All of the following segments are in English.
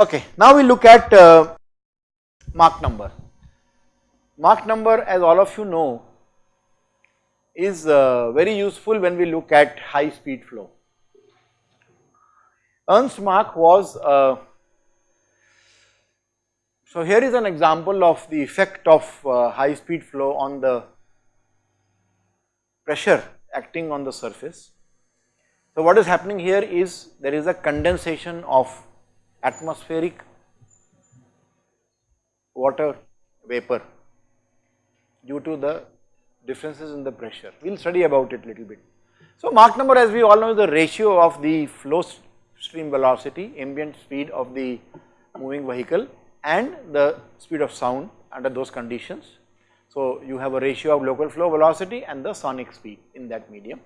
Okay, now we look at uh, Mach number. Mach number as all of you know is uh, very useful when we look at high speed flow. Ernst Mach was, uh, so here is an example of the effect of uh, high speed flow on the pressure acting on the surface. So what is happening here is there is a condensation of atmospheric water vapor due to the differences in the pressure. We will study about it little bit. So Mach number as we all know is the ratio of the flow stream velocity, ambient speed of the moving vehicle and the speed of sound under those conditions. So you have a ratio of local flow velocity and the sonic speed in that medium.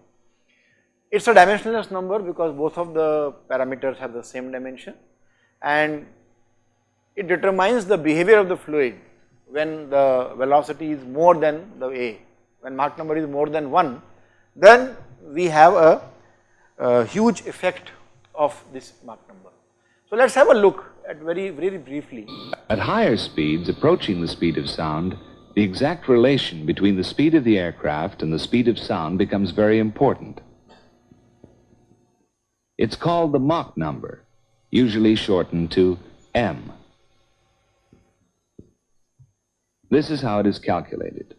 It is a dimensionless number because both of the parameters have the same dimension and it determines the behavior of the fluid when the velocity is more than the A, when Mach number is more than 1, then we have a, a huge effect of this Mach number. So let us have a look at very, very briefly. At higher speeds approaching the speed of sound, the exact relation between the speed of the aircraft and the speed of sound becomes very important. It's called the Mach number, usually shortened to M. This is how it is calculated.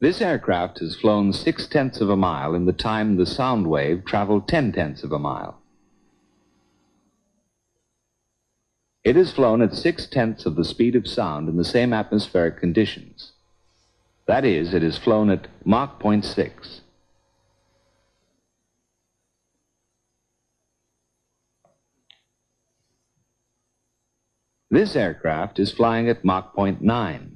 This aircraft has flown six tenths of a mile in the time the sound wave traveled ten tenths of a mile. It has flown at six tenths of the speed of sound in the same atmospheric conditions. That is, it has flown at Mach 0.6. This aircraft is flying at Mach 0.9.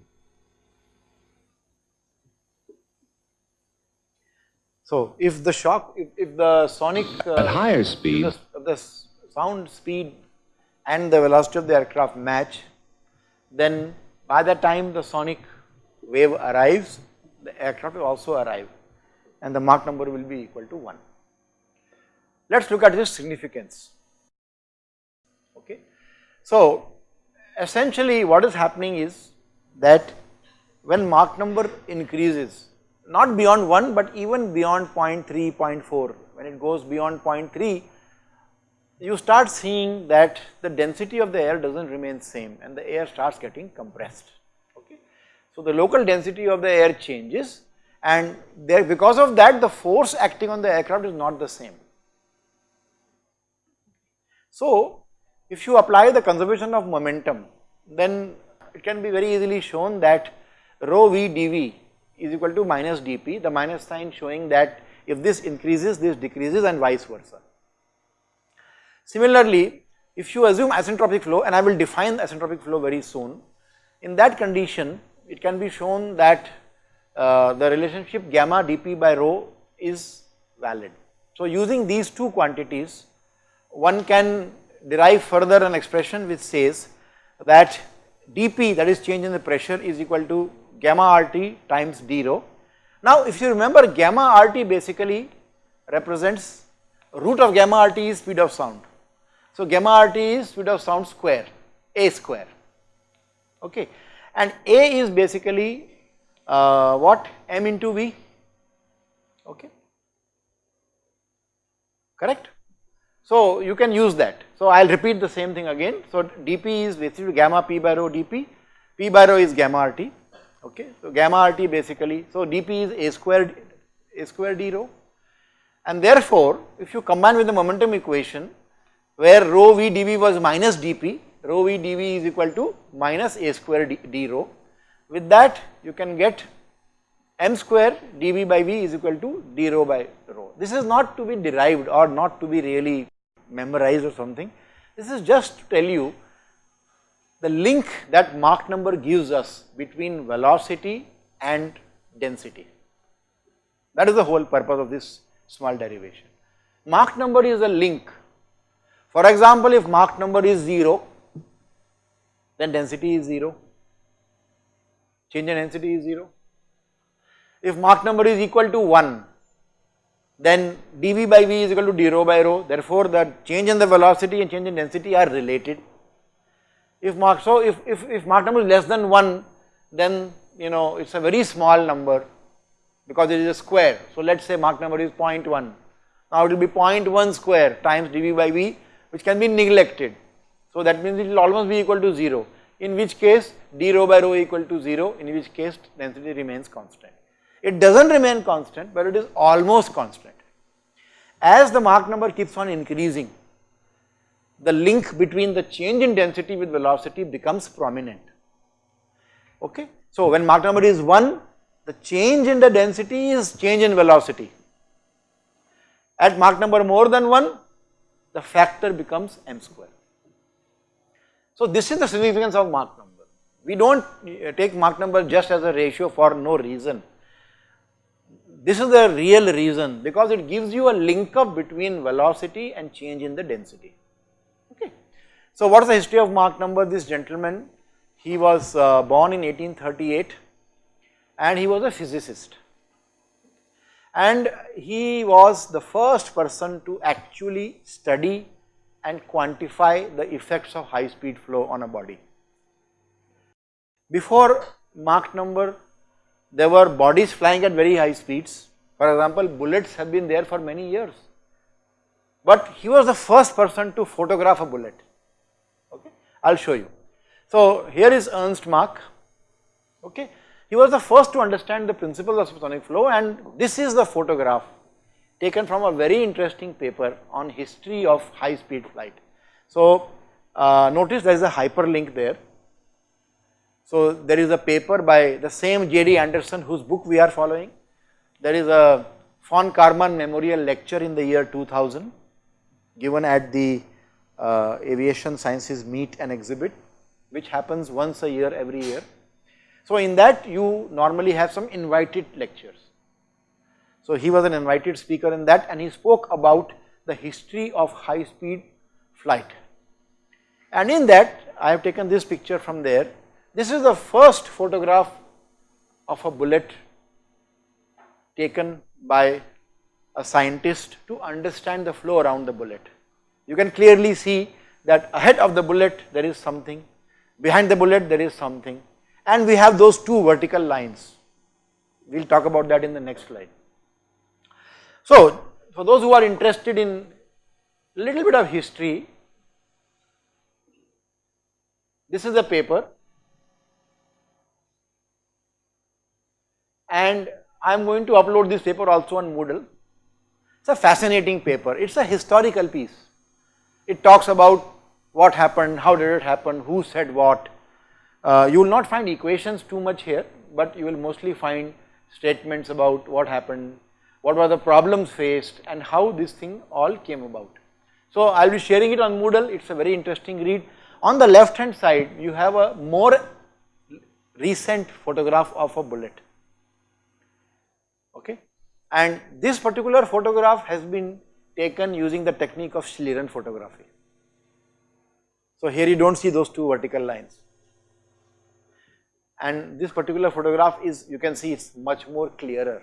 So if the shock, if, if the sonic uh, at higher speed, the, the sound speed and the velocity of the aircraft match, then by the time the sonic wave arrives, the aircraft will also arrive and the Mach number will be equal to 1. Let us look at this significance. Okay. So essentially what is happening is that when Mach number increases, not beyond 1 but even beyond 0.3, 0.4, when it goes beyond 0.3, you start seeing that the density of the air does not remain same and the air starts getting compressed. Okay. So the local density of the air changes and there because of that the force acting on the aircraft is not the same. So if you apply the conservation of momentum then it can be very easily shown that rho v dv is equal to minus dp the minus sign showing that if this increases this decreases and vice versa. Similarly, if you assume isentropic flow and I will define isentropic flow very soon, in that condition it can be shown that uh, the relationship gamma dp by rho is valid. So using these two quantities one can derive further an expression which says that dp that is change in the pressure is equal to gamma RT times d rho. Now if you remember gamma RT basically represents root of gamma RT is speed of sound. So gamma RT is speed of sound square, A square, okay. And A is basically uh, what m into V, okay, correct. So you can use that. So I will repeat the same thing again. So dP is basically gamma p by rho dP, p by rho is gamma RT, okay. So gamma RT basically, so dP is a square, a square d rho and therefore if you combine with the momentum equation where rho v dv was minus dp, rho v dv is equal to minus a square d, d rho. With that you can get m square dv by v is equal to d rho by rho. This is not to be derived or not to be really memorized or something. This is just to tell you the link that Mach number gives us between velocity and density. That is the whole purpose of this small derivation. Mach number is a link for example, if Mach number is 0, then density is 0, change in density is 0. If Mach number is equal to 1, then dv by v is equal to d rho by rho. Therefore, the change in the velocity and change in density are related. If Mach, so if, if, if Mach number is less than 1, then you know it is a very small number because it is a square. So, let us say Mach number is 0.1. Now, it will be 0.1 square times dv by v which can be neglected. So, that means it will almost be equal to 0 in which case d rho by rho equal to 0 in which case density remains constant. It does not remain constant but it is almost constant. As the Mach number keeps on increasing, the link between the change in density with velocity becomes prominent. Okay. So, when Mach number is 1, the change in the density is change in velocity. At Mach number more than 1, the factor becomes m square. So, this is the significance of Mach number. We do not uh, take Mach number just as a ratio for no reason. This is the real reason because it gives you a link up between velocity and change in the density. Okay. So, what is the history of Mach number? This gentleman, he was uh, born in 1838 and he was a physicist and he was the first person to actually study and quantify the effects of high speed flow on a body. Before Mach number, there were bodies flying at very high speeds. For example, bullets have been there for many years. But he was the first person to photograph a bullet. Okay, I will show you. So here is Ernst Mach. Okay, he was the first to understand the principles of supersonic flow and this is the photograph taken from a very interesting paper on history of high speed flight. So uh, notice there is a hyperlink there. So there is a paper by the same J.D. Anderson whose book we are following. There is a von Karman Memorial Lecture in the year 2000 given at the uh, Aviation Sciences Meet and Exhibit which happens once a year every year. So in that you normally have some invited lectures. So he was an invited speaker in that and he spoke about the history of high speed flight. And in that I have taken this picture from there. This is the first photograph of a bullet taken by a scientist to understand the flow around the bullet. You can clearly see that ahead of the bullet there is something, behind the bullet there is something and we have those two vertical lines. We will talk about that in the next slide. So, for those who are interested in a little bit of history, this is a paper and I am going to upload this paper also on Moodle. It is a fascinating paper, it is a historical piece. It talks about what happened, how did it happen, who said what, uh, you will not find equations too much here, but you will mostly find statements about what happened, what were the problems faced and how this thing all came about. So I will be sharing it on Moodle, it is a very interesting read. On the left hand side, you have a more recent photograph of a bullet. And this particular photograph has been taken using the technique of Schlieren photography. So here you do not see those two vertical lines and this particular photograph is you can see it is much more clearer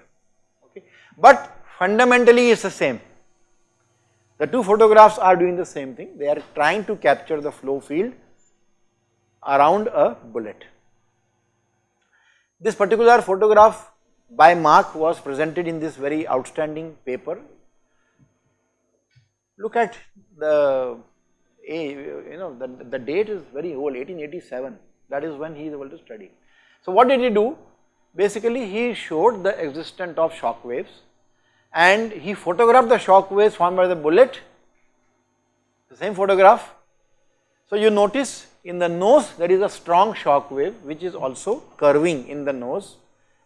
okay. But fundamentally it is the same. The two photographs are doing the same thing, they are trying to capture the flow field around a bullet. This particular photograph by Mach was presented in this very outstanding paper. Look at the, you know, the, the date is very old, 1887, that is when he is able to study. So what did he do? Basically he showed the existence of shock waves and he photographed the shock waves formed by the bullet, the same photograph. So you notice in the nose there is a strong shock wave which is also curving in the nose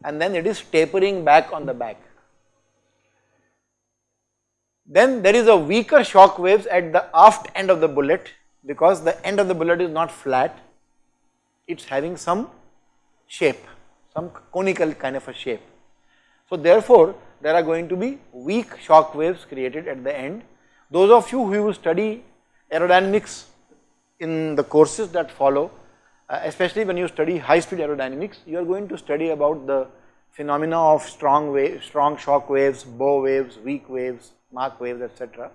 and then it is tapering back on the back. Then there is a weaker shock waves at the aft end of the bullet because the end of the bullet is not flat, it is having some shape, some conical kind of a shape. So therefore, there are going to be weak shock waves created at the end. Those of you who study aerodynamics in the courses that follow, uh, especially when you study high speed aerodynamics, you are going to study about the phenomena of strong wave, strong shock waves, bow waves, weak waves, Mach waves etc.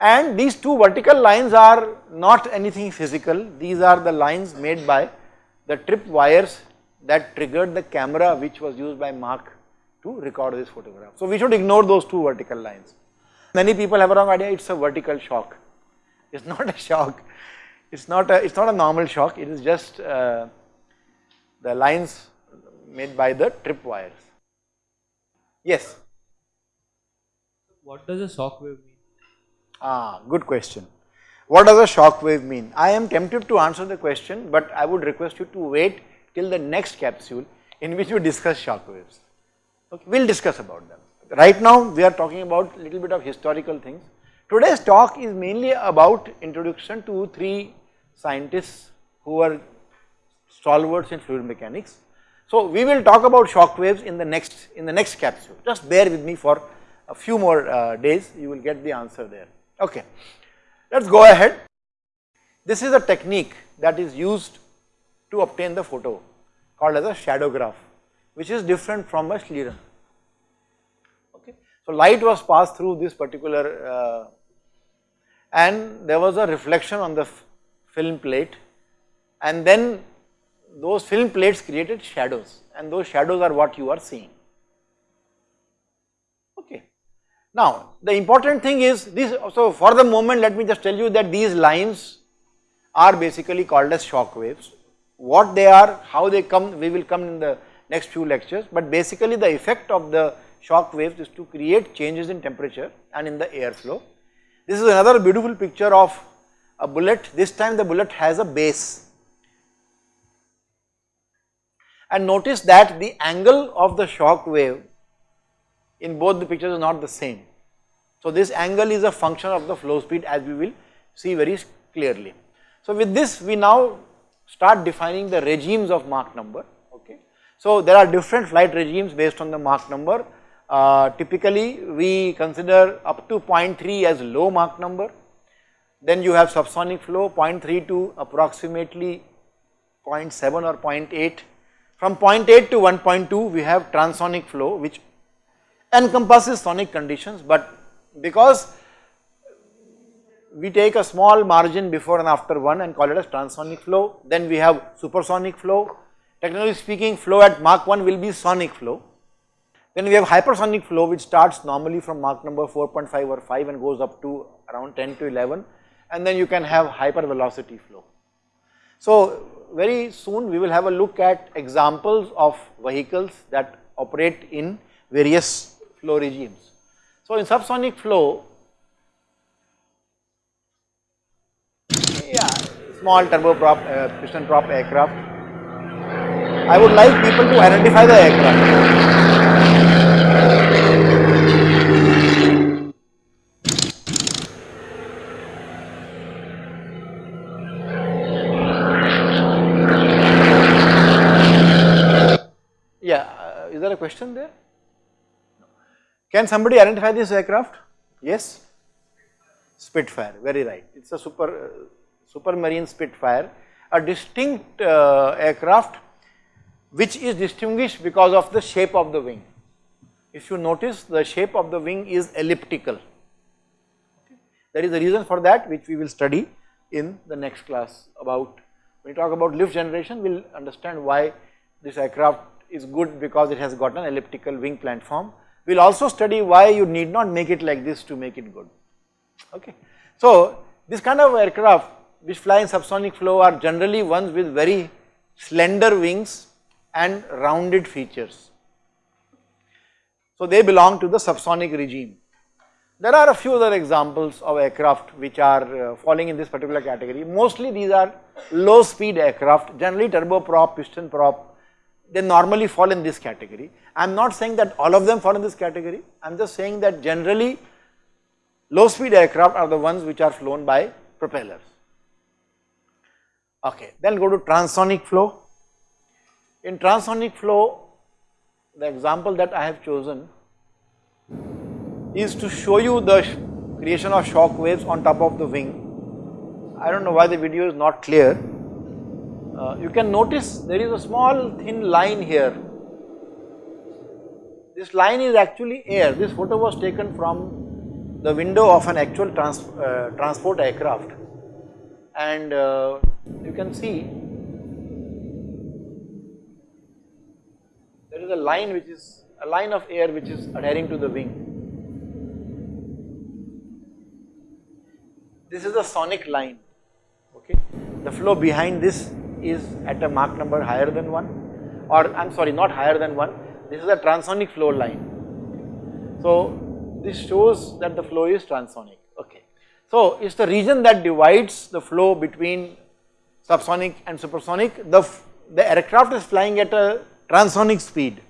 And these two vertical lines are not anything physical, these are the lines made by the trip wires that triggered the camera which was used by Mach to record this photograph. So we should ignore those two vertical lines. Many people have a wrong idea, it's a vertical shock. It's not a shock, it's not a, it's not a normal shock, it is just uh, the lines made by the trip wires. Yes. What does a shock wave mean? Ah, good question. What does a shock wave mean? I am tempted to answer the question, but I would request you to wait till the next capsule in which we discuss shock waves. Okay, we will discuss about them. Right now we are talking about little bit of historical things. Today's talk is mainly about introduction to three scientists who are stalwarts in fluid mechanics. So we will talk about shock waves in the next in the next capsule. Just bear with me for a few more uh, days, you will get the answer there. Okay, let us go ahead. This is a technique that is used to obtain the photo called as a shadowgraph, which is different from a Schlieren. Okay, so light was passed through this particular uh, and there was a reflection on the film plate and then those film plates created shadows and those shadows are what you are seeing. Okay. Now the important thing is this, so for the moment let me just tell you that these lines are basically called as shock waves. What they are, how they come, we will come in the next few lectures, but basically the effect of the shock waves is to create changes in temperature and in the airflow. This is another beautiful picture of a bullet, this time the bullet has a base and notice that the angle of the shock wave in both the pictures is not the same. So this angle is a function of the flow speed as we will see very clearly. So with this we now start defining the regimes of Mach number okay. So there are different flight regimes based on the Mach number. Uh, typically we consider up to 0.3 as low Mach number, then you have subsonic flow 0.3 to approximately 0.7 or 0.8 from 0.8 to 1.2 we have transonic flow which encompasses sonic conditions. But because we take a small margin before and after one and call it as transonic flow then we have supersonic flow. Technically speaking flow at Mach 1 will be sonic flow. Then we have hypersonic flow which starts normally from Mach number 4.5 or 5 and goes up to around 10 to 11 and then you can have hypervelocity flow. So very soon we will have a look at examples of vehicles that operate in various flow regimes. So in subsonic flow, yeah, small turboprop, uh, piston prop aircraft, I would like people to identify the aircraft. there a question there? Can somebody identify this aircraft? Yes? Spitfire, very right. It is a super, uh, supermarine Spitfire, a distinct uh, aircraft which is distinguished because of the shape of the wing. If you notice the shape of the wing is elliptical. Okay. There is a reason for that which we will study in the next class about, when we talk about lift generation we will understand why this aircraft is good because it has got an elliptical wing planform. We will also study why you need not make it like this to make it good, okay. So this kind of aircraft which fly in subsonic flow are generally ones with very slender wings and rounded features. So they belong to the subsonic regime. There are a few other examples of aircraft which are uh, falling in this particular category. Mostly these are low speed aircraft, generally turboprop, piston prop, they normally fall in this category. I am not saying that all of them fall in this category, I am just saying that generally low speed aircraft are the ones which are flown by propellers. Okay, then go to transonic flow. In transonic flow, the example that I have chosen is to show you the creation of shock waves on top of the wing. I do not know why the video is not clear, uh, you can notice there is a small thin line here this line is actually air. This photo was taken from the window of an actual trans, uh, transport aircraft and uh, you can see there is a line which is a line of air which is adhering to the wing. This is the sonic line, okay. The flow behind this is at a Mach number higher than 1 or I am sorry not higher than 1, this is a transonic flow line. So this shows that the flow is transonic, okay. So it is the region that divides the flow between subsonic and supersonic, the, the aircraft is flying at a transonic speed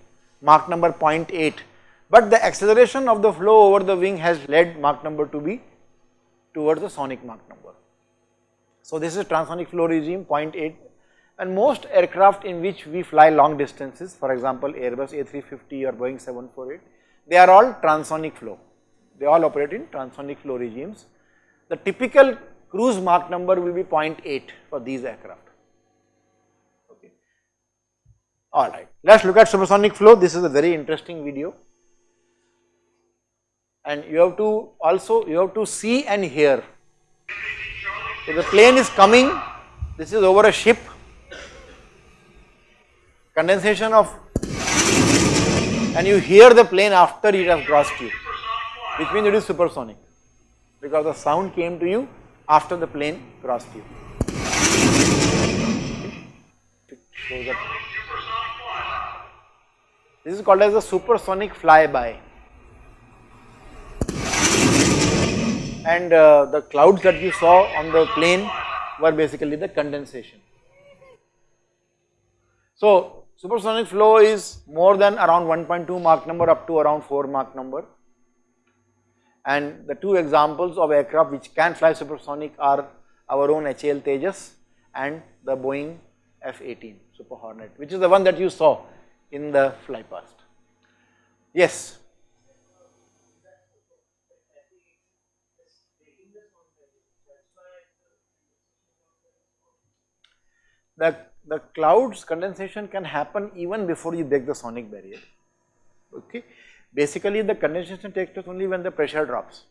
Mach number 0.8 but the acceleration of the flow over the wing has led Mach number to be towards the sonic Mach number. So this is transonic flow regime 0.8 and most aircraft in which we fly long distances for example Airbus A350 or Boeing 748 they are all transonic flow they all operate in transonic flow regimes. The typical cruise Mach number will be 0.8 for these aircraft. Okay. Alright, let us look at supersonic flow. This is a very interesting video. And you have to also, you have to see and hear. So the plane is coming, this is over a ship, condensation of, and you hear the plane after it has crossed you, which means it is supersonic, because the sound came to you after the plane crossed you. This is called as a supersonic flyby. And uh, the clouds that you saw on the plane were basically the condensation. So supersonic flow is more than around 1.2 Mach number up to around 4 Mach number. And the two examples of aircraft which can fly supersonic are our own HAL Tejas and the Boeing F-18 Super Hornet, which is the one that you saw in the fly past. Yes. The, the clouds condensation can happen even before you break the sonic barrier, okay. Basically the condensation takes place only when the pressure drops.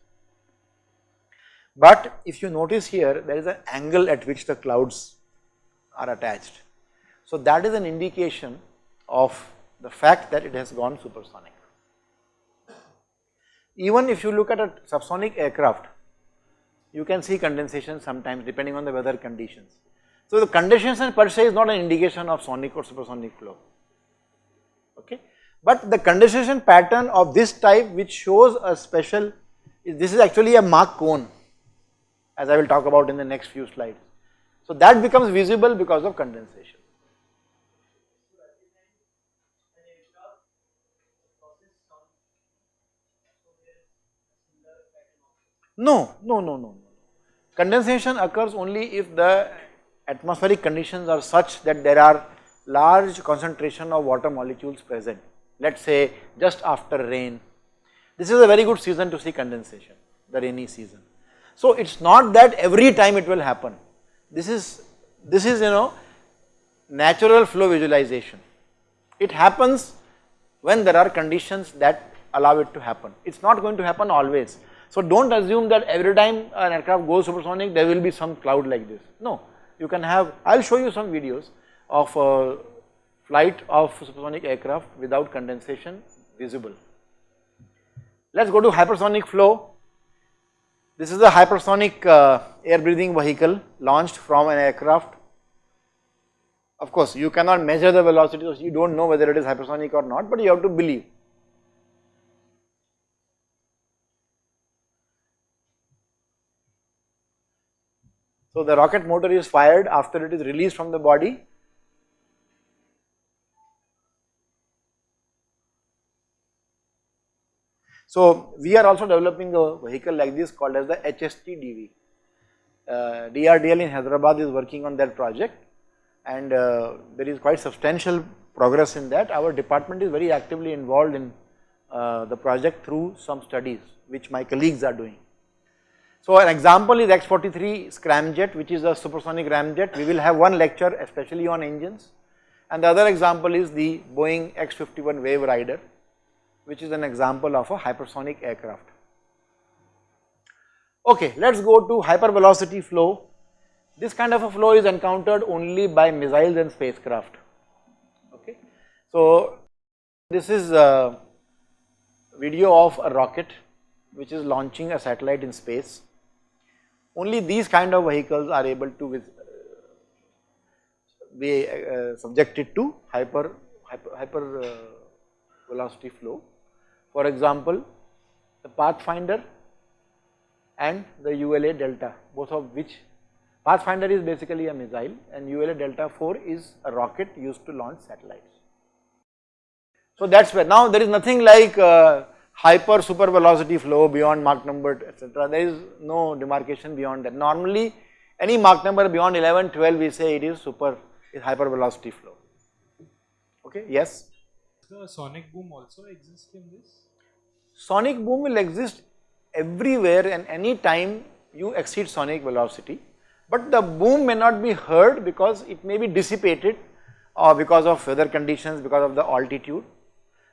But if you notice here, there is an angle at which the clouds are attached. So that is an indication of the fact that it has gone supersonic. Even if you look at a subsonic aircraft, you can see condensation sometimes depending on the weather conditions. So the condensation per se is not an indication of sonic or supersonic flow, okay. But the condensation pattern of this type which shows a special, this is actually a Mach cone as I will talk about in the next few slides. So that becomes visible because of condensation. No, no, no, no. Condensation occurs only if the atmospheric conditions are such that there are large concentration of water molecules present. Let us say just after rain. This is a very good season to see condensation, the rainy season. So it is not that every time it will happen. This is, this is you know natural flow visualization. It happens when there are conditions that allow it to happen. It is not going to happen always. So don't assume that every time an aircraft goes supersonic there will be some cloud like this. No, you can have, I will show you some videos of uh, flight of supersonic aircraft without condensation visible. Let us go to hypersonic flow. This is a hypersonic uh, air breathing vehicle launched from an aircraft. Of course, you cannot measure the velocity, so you do not know whether it is hypersonic or not, but you have to believe. So the rocket motor is fired after it is released from the body. So we are also developing a vehicle like this called as the HSTDV. Uh, DRDL in Hyderabad is working on that project and uh, there is quite substantial progress in that. Our department is very actively involved in uh, the project through some studies which my colleagues are doing. So an example is X43 scramjet which is a supersonic ramjet. We will have one lecture especially on engines and the other example is the Boeing X51 Wave Rider which is an example of a hypersonic aircraft. Okay, let us go to hypervelocity flow. This kind of a flow is encountered only by missiles and spacecraft. Okay. So, this is a video of a rocket which is launching a satellite in space. Only these kind of vehicles are able to uh, be uh, subjected to hyper, hyper, hyper uh, velocity flow. For example, the Pathfinder and the ULA Delta, both of which Pathfinder is basically a missile and ULA Delta 4 is a rocket used to launch satellites. So that is where now there is nothing like uh, hyper super velocity flow beyond Mach number etc. There is no demarcation beyond that. Normally any Mach number beyond 11, 12 we say it is super is hyper velocity flow. Okay, yes. The sonic boom also exists in this? Sonic boom will exist everywhere and any time you exceed sonic velocity, but the boom may not be heard because it may be dissipated or because of weather conditions, because of the altitude.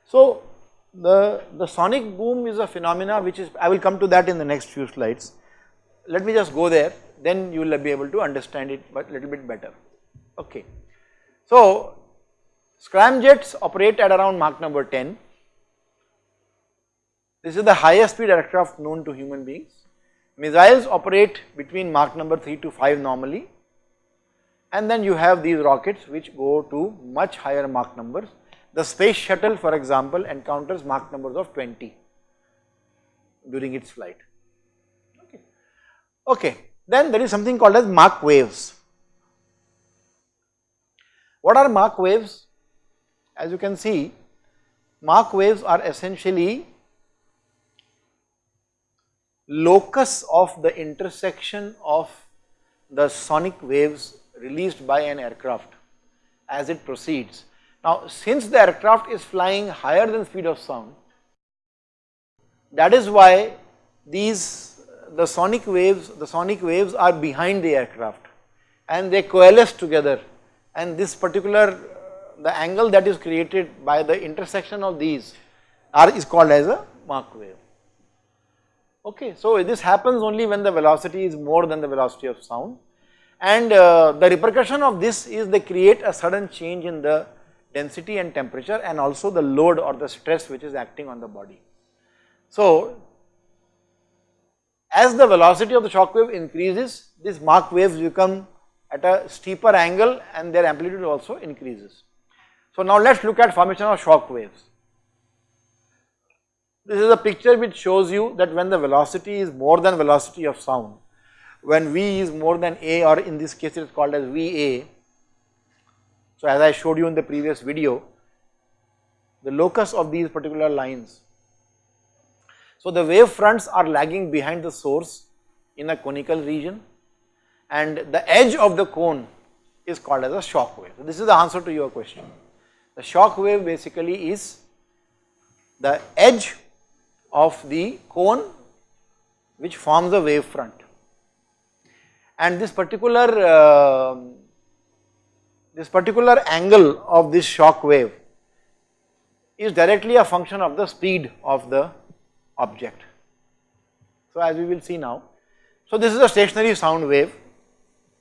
So, the, the sonic boom is a phenomena which is, I will come to that in the next few slides. Let me just go there, then you will be able to understand it a little bit better. Okay. So, scramjets operate at around Mach number 10 this is the highest speed aircraft known to human beings. Missiles operate between Mach number 3 to 5 normally and then you have these rockets which go to much higher Mach numbers. The space shuttle for example encounters Mach numbers of 20 during its flight. Okay. okay. Then there is something called as Mach waves. What are Mach waves? As you can see, Mach waves are essentially locus of the intersection of the sonic waves released by an aircraft as it proceeds. Now since the aircraft is flying higher than speed of sound, that is why these the sonic waves, the sonic waves are behind the aircraft and they coalesce together and this particular the angle that is created by the intersection of these are is called as a Mach wave. Okay, so this happens only when the velocity is more than the velocity of sound and uh, the repercussion of this is they create a sudden change in the density and temperature and also the load or the stress which is acting on the body. So, as the velocity of the shock wave increases, these Mach waves become at a steeper angle and their amplitude also increases. So, now let us look at formation of shock waves. This is a picture which shows you that when the velocity is more than velocity of sound, when V is more than A or in this case it is called as VA. So as I showed you in the previous video, the locus of these particular lines. So the wave fronts are lagging behind the source in a conical region and the edge of the cone is called as a shock wave. So this is the answer to your question. The shock wave basically is the edge of the cone which forms a wave front. And this particular uh, this particular angle of this shock wave is directly a function of the speed of the object. So as we will see now. So this is a stationary sound wave.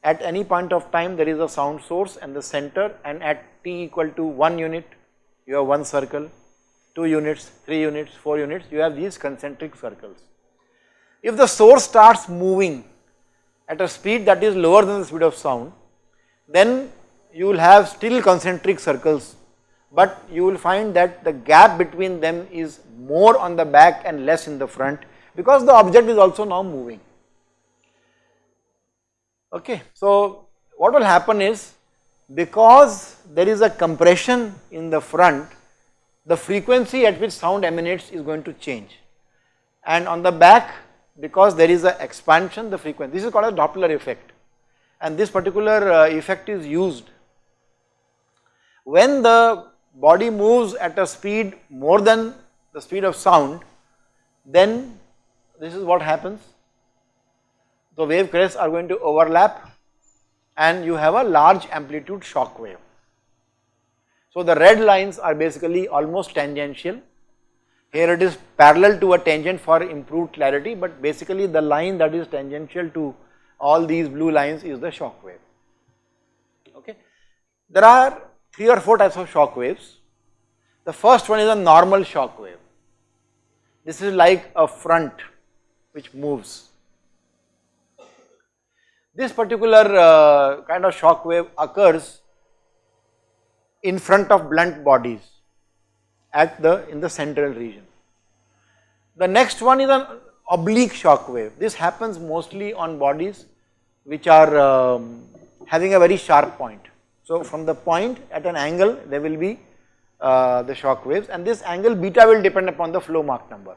At any point of time there is a sound source and the center and at t equal to 1 unit you have one circle 2 units, 3 units, 4 units, you have these concentric circles. If the source starts moving at a speed that is lower than the speed of sound, then you will have still concentric circles, but you will find that the gap between them is more on the back and less in the front because the object is also now moving. Okay, so what will happen is because there is a compression in the front the frequency at which sound emanates is going to change. And on the back, because there is an expansion, the frequency, this is called a Doppler effect. And this particular uh, effect is used when the body moves at a speed more than the speed of sound, then this is what happens. The wave crests are going to overlap and you have a large amplitude shock wave. So the red lines are basically almost tangential. Here it is parallel to a tangent for improved clarity, but basically the line that is tangential to all these blue lines is the shock wave. Okay. There are three or four types of shock waves. The first one is a normal shock wave. This is like a front which moves. This particular uh, kind of shock wave occurs in front of blunt bodies at the in the central region. The next one is an oblique shock wave. This happens mostly on bodies which are um, having a very sharp point. So from the point at an angle there will be uh, the shock waves and this angle beta will depend upon the flow Mach number.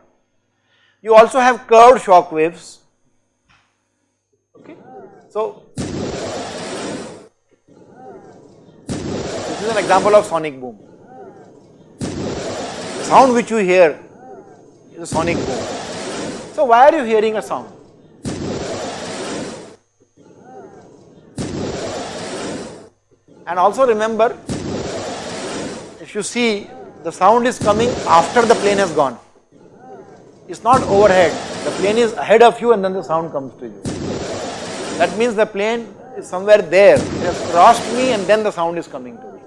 You also have curved shock waves. Okay. So this is an example of sonic boom. The sound which you hear is a sonic boom. So why are you hearing a sound? And also remember, if you see the sound is coming after the plane has gone. It's not overhead, the plane is ahead of you and then the sound comes to you. That means the plane is somewhere there, it has crossed me and then the sound is coming to me.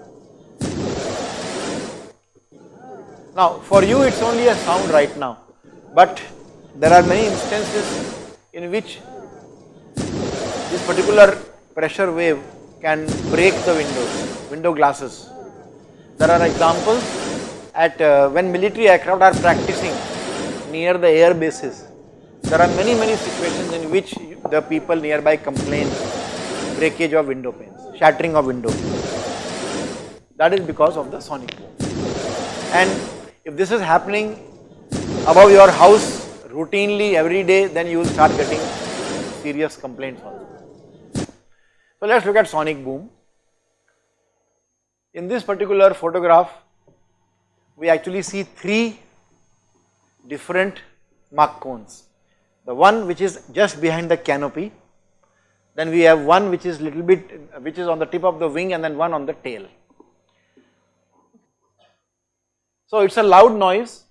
Now for you it's only a sound right now, but there are many instances in which this particular pressure wave can break the windows, window glasses. There are examples at uh, when military aircraft are practicing near the air bases. There are many many situations in which the people nearby complain breakage of window panes, shattering of window. That is because of the sonic boom. And if this is happening above your house routinely every day, then you will start getting serious complaints also. So let us look at sonic boom. In this particular photograph, we actually see three different Mach cones. The one which is just behind the canopy, then we have one which is little bit, which is on the tip of the wing and then one on the tail. So it is a loud noise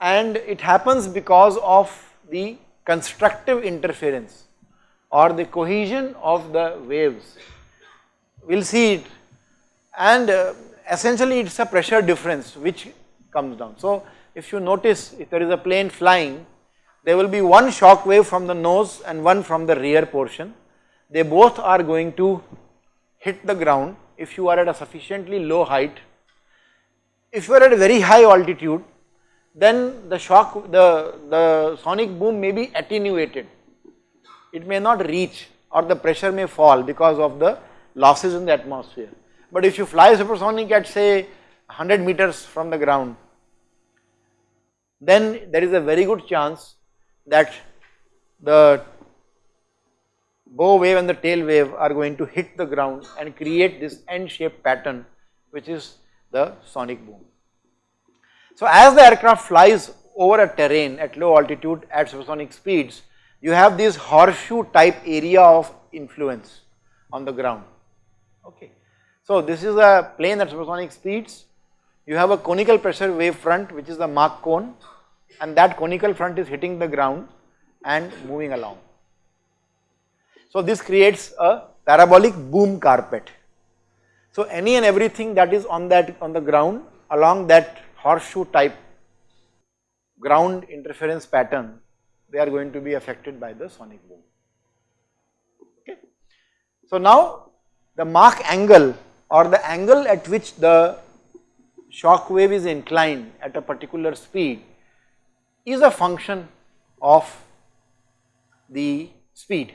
and it happens because of the constructive interference or the cohesion of the waves. We will see it and uh, essentially it is a pressure difference which comes down. So if you notice if there is a plane flying, there will be one shock wave from the nose and one from the rear portion. They both are going to hit the ground if you are at a sufficiently low height. If you are at a very high altitude, then the shock, the, the sonic boom may be attenuated. It may not reach or the pressure may fall because of the losses in the atmosphere. But if you fly supersonic at say 100 meters from the ground, then there is a very good chance that the bow wave and the tail wave are going to hit the ground and create this N shaped pattern which is the sonic boom. So as the aircraft flies over a terrain at low altitude at supersonic speeds, you have this horseshoe type area of influence on the ground, okay. So this is a plane at supersonic speeds, you have a conical pressure wave front which is the Mach cone and that conical front is hitting the ground and moving along. So this creates a parabolic boom carpet. So any and everything that is on that on the ground along that horseshoe type ground interference pattern, they are going to be affected by the sonic boom. Okay. So now the Mach angle or the angle at which the shock wave is inclined at a particular speed is a function of the speed.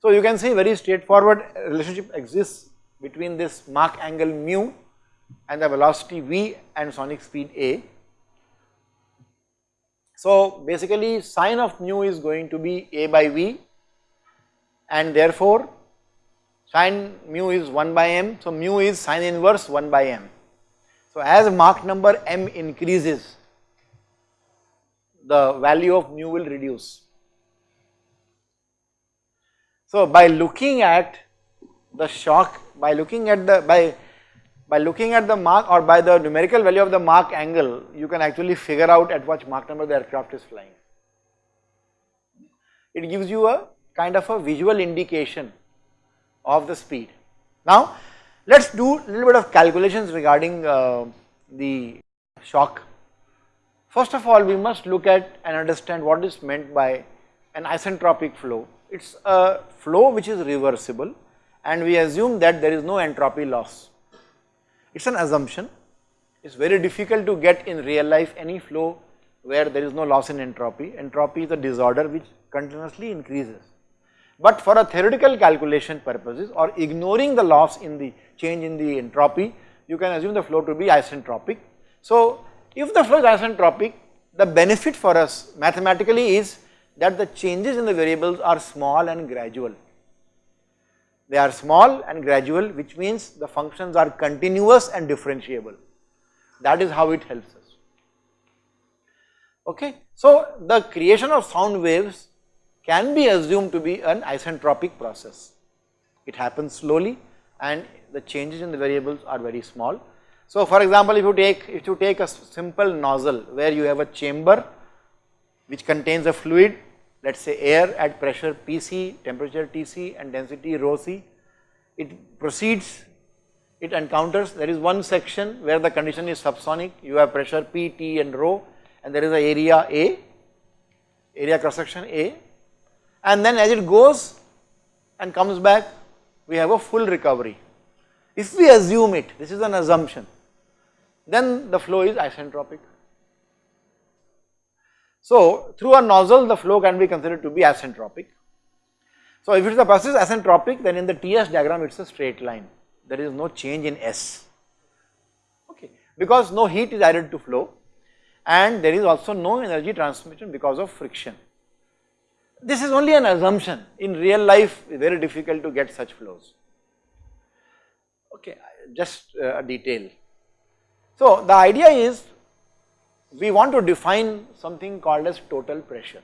So you can see very straightforward relationship exists between this Mach angle mu and the velocity v and sonic speed a. So basically sine of mu is going to be a by v and therefore sine mu is 1 by m. So mu is sine inverse 1 by m. So as Mach number m increases the value of mu will reduce. So by looking at the shock by looking at the by by looking at the Mach or by the numerical value of the Mach angle, you can actually figure out at what Mach number the aircraft is flying. It gives you a kind of a visual indication of the speed. Now, let us do a little bit of calculations regarding uh, the shock. First of all, we must look at and understand what is meant by an isentropic flow. It is a flow which is reversible and we assume that there is no entropy loss. It is an assumption. It is very difficult to get in real life any flow where there is no loss in entropy. Entropy is a disorder which continuously increases. But for a theoretical calculation purposes or ignoring the loss in the change in the entropy, you can assume the flow to be isentropic. So, if the flow is isentropic, the benefit for us mathematically is that the changes in the variables are small and gradual. They are small and gradual which means the functions are continuous and differentiable. That is how it helps us. Okay. So, the creation of sound waves can be assumed to be an isentropic process. It happens slowly and the changes in the variables are very small. So, for example, if you take if you take a simple nozzle where you have a chamber which contains a fluid let us say air at pressure Pc, temperature Tc and density rho c, it proceeds, it encounters, there is one section where the condition is subsonic, you have pressure P, T and rho and there is a area A, area cross section A and then as it goes and comes back we have a full recovery. If we assume it, this is an assumption, then the flow is isentropic. So, through a nozzle the flow can be considered to be isentropic. So, if it is a process isentropic then in the TS diagram it is a straight line, there is no change in S, okay, because no heat is added to flow and there is also no energy transmission because of friction. This is only an assumption, in real life very difficult to get such flows, okay, just uh, a detail. So, the idea is we want to define something called as total pressure.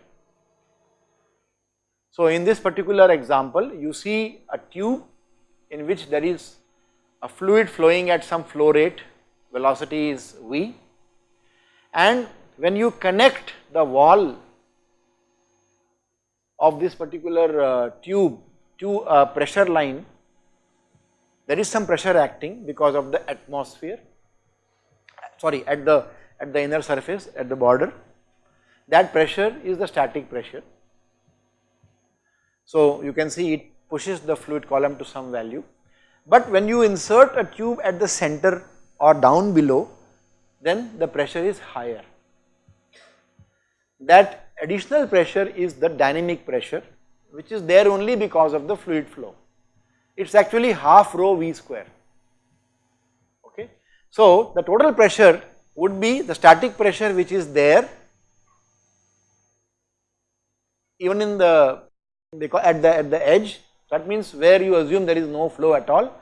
So, in this particular example you see a tube in which there is a fluid flowing at some flow rate, velocity is v and when you connect the wall of this particular uh, tube to a pressure line, there is some pressure acting because of the atmosphere, sorry at the at the inner surface at the border, that pressure is the static pressure. So you can see it pushes the fluid column to some value, but when you insert a tube at the center or down below, then the pressure is higher. That additional pressure is the dynamic pressure which is there only because of the fluid flow. It is actually half rho v square. Okay. So, the total pressure would be the static pressure which is there even in the at the at the edge that means where you assume there is no flow at all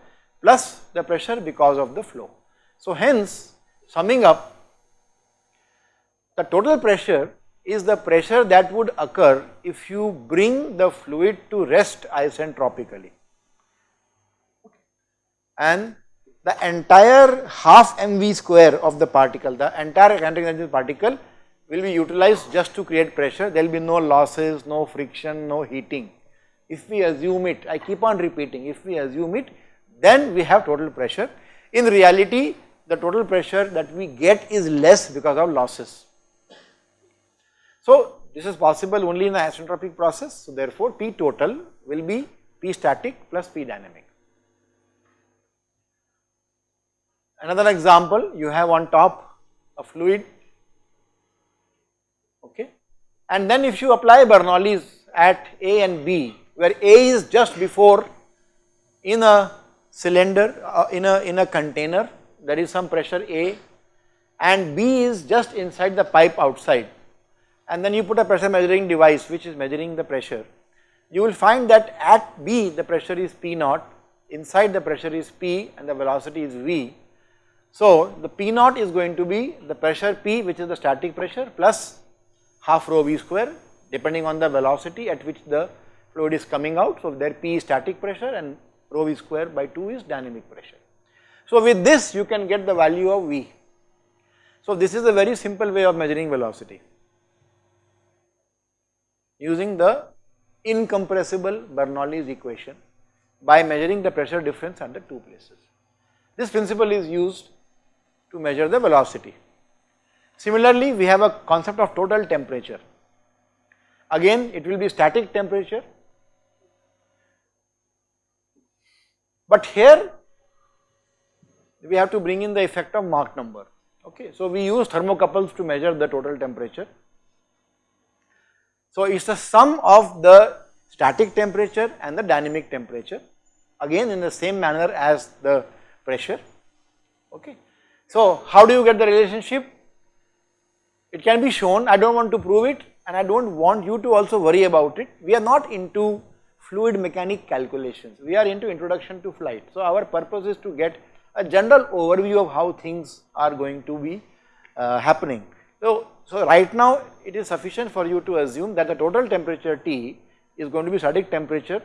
plus the pressure because of the flow. So, hence Summing up, the total pressure is the pressure that would occur if you bring the fluid to rest isentropically. And the entire half mv square of the particle, the entire kinetic energy particle will be utilized just to create pressure, there will be no losses, no friction, no heating. If we assume it, I keep on repeating, if we assume it, then we have total pressure. In reality, the total pressure that we get is less because of losses. So this is possible only in the isentropic process. So therefore P total will be P static plus P dynamic. Another example you have on top a fluid okay and then if you apply Bernoulli's at A and B where A is just before in a cylinder uh, in a in a container there is some pressure A and B is just inside the pipe outside and then you put a pressure measuring device which is measuring the pressure. You will find that at B the pressure is P naught, inside the pressure is P and the velocity is V. So the P naught is going to be the pressure P which is the static pressure plus half rho V square depending on the velocity at which the fluid is coming out. So there P is static pressure and rho V square by 2 is dynamic pressure. So with this you can get the value of V. So this is a very simple way of measuring velocity using the incompressible Bernoulli's equation by measuring the pressure difference under two places. This principle is used to measure the velocity. Similarly, we have a concept of total temperature. Again, it will be static temperature, but here we have to bring in the effect of Mach number. Okay, so we use thermocouples to measure the total temperature. So it's the sum of the static temperature and the dynamic temperature again in the same manner as the pressure. Okay. So how do you get the relationship? It can be shown, I do not want to prove it and I do not want you to also worry about it. We are not into fluid mechanic calculations, we are into introduction to flight. So our purpose is to get a general overview of how things are going to be uh, happening. So, so right now it is sufficient for you to assume that the total temperature T is going to be static temperature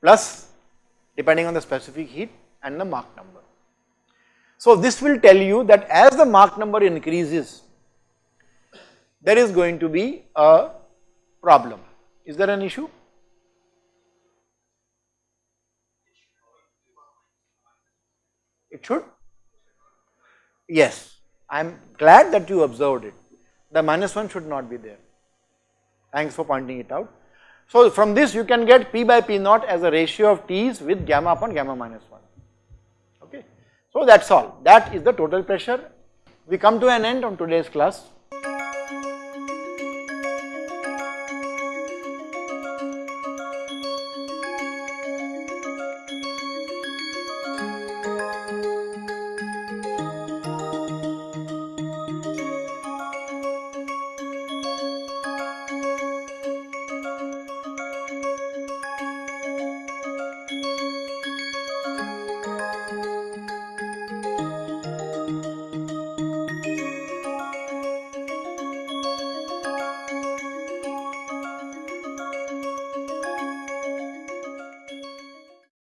plus depending on the specific heat and the Mach number. So this will tell you that as the Mach number increases, there is going to be a problem. Is there an issue? It should? Yes, I am glad that you observed it. The minus 1 should not be there. Thanks for pointing it out. So from this you can get P by P naught as a ratio of T's with gamma upon gamma minus 1. So that's all. That is the total pressure. We come to an end on today's class.